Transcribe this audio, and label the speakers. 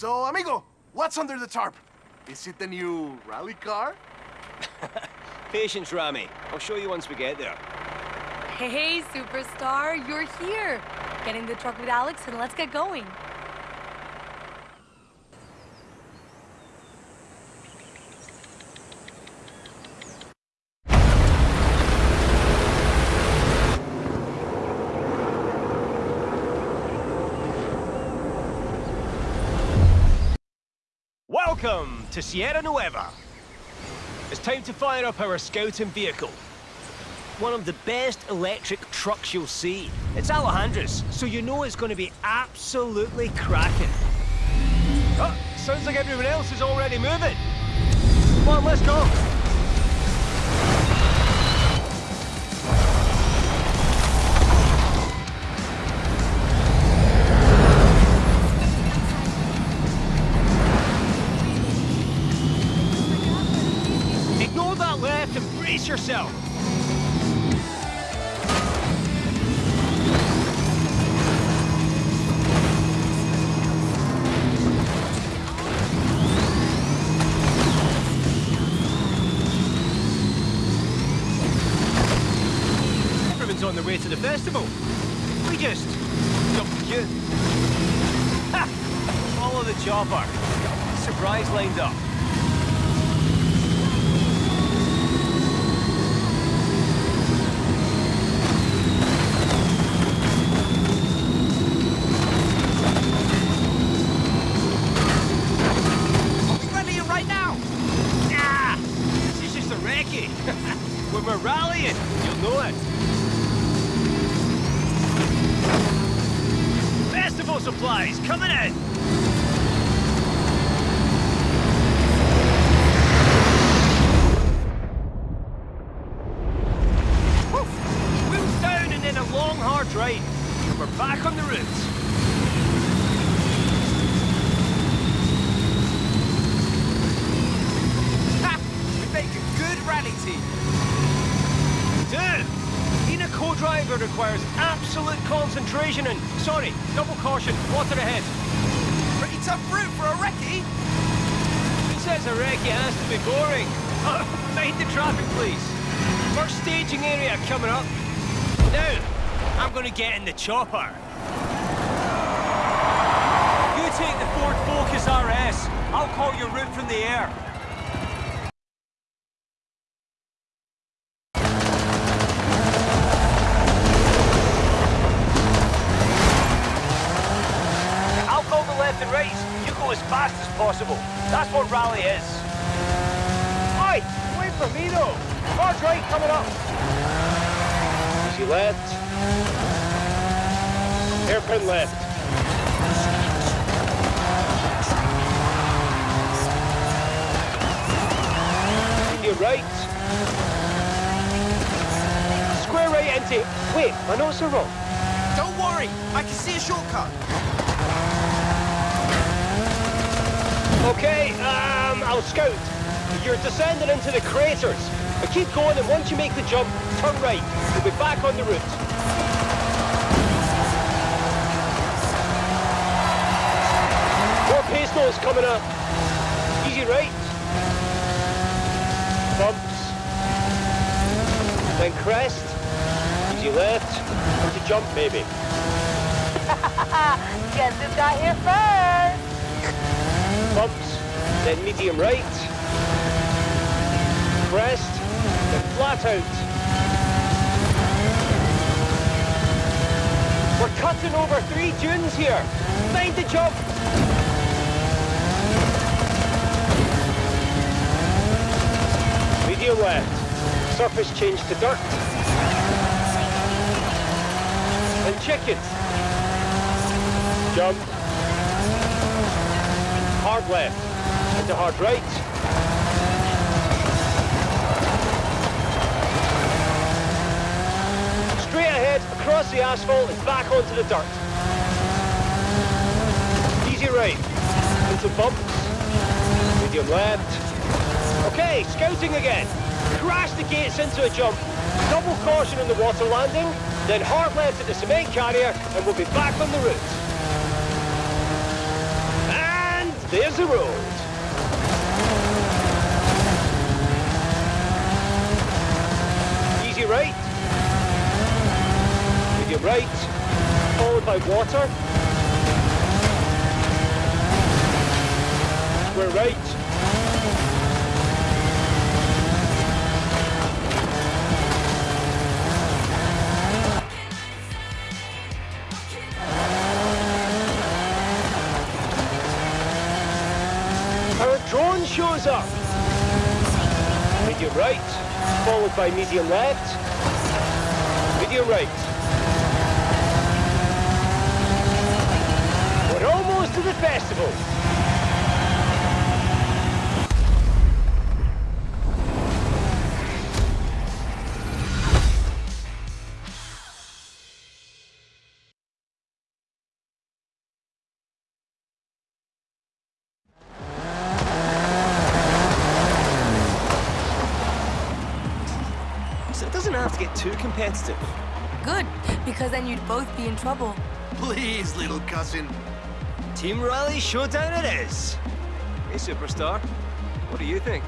Speaker 1: So, amigo, what's under the tarp? Is it the new rally car?
Speaker 2: Patience, Rami. I'll show you once we get there.
Speaker 3: Hey, superstar, you're here. Get in the truck with Alex and let's get going.
Speaker 2: Welcome to Sierra Nueva. It's time to fire up our scouting vehicle. One of the best electric trucks you'll see. It's Alejandra's, so you know it's going to be absolutely cracking. Oh, sounds like everyone else is already moving. Come on, let's go. Left yourself. Everyone's on their way to the festival. We just the queue. Ha! Follow the chopper. Surprise lined up. Supplies coming in! Wheels down and then a long hard. We're back on the!
Speaker 4: We good rally team.
Speaker 2: Co-driver requires absolute concentration and... Sorry, double caution, water ahead.
Speaker 4: Pretty tough route for a recce.
Speaker 2: Who says a recce has to be boring? Uh, mind the traffic, please. First staging area coming up. Now, I'm gonna get in the chopper. You take the Ford Focus RS. I'll call your route from the air. Left and right. You go as fast as possible. That's what rally is. Oi! Wait for me though. Hard right coming up. Easy left. Hairpin left. Your right. Square right into... Wait, my notes are wrong.
Speaker 4: Don't worry, I can see a shortcut.
Speaker 2: Okay, um, I'll scout. You're descending into the craters. But keep going, and once you make the jump, turn right. You'll be back on the route. More nose coming up. Easy right. Bumps. Then crest. Easy left. To jump, maybe.
Speaker 3: Guess who got here first?
Speaker 2: Bumps, then medium right, crest, then flat out. We're cutting over three dunes here. Mind the jump. Medium left, surface change to dirt. Then chicane. Jump hard left, into hard right, Straight ahead across the asphalt and back onto the dirt. Easy right, into bumps, medium left. Okay, scouting again. Crash the gates into a jump, double caution on the water landing, then hard left at the cement carrier, and we'll be back on the route. There's the road. Easy right. Medium right. Followed by water. We're right. Our shows up. Medium right, followed by medium left. Medium right. We're almost to the festival. Get too competitive.
Speaker 3: Good, because then you'd both be in trouble.
Speaker 1: Please, little cousin.
Speaker 2: Team Rally Showdown it is. Hey, Superstar. What do you think?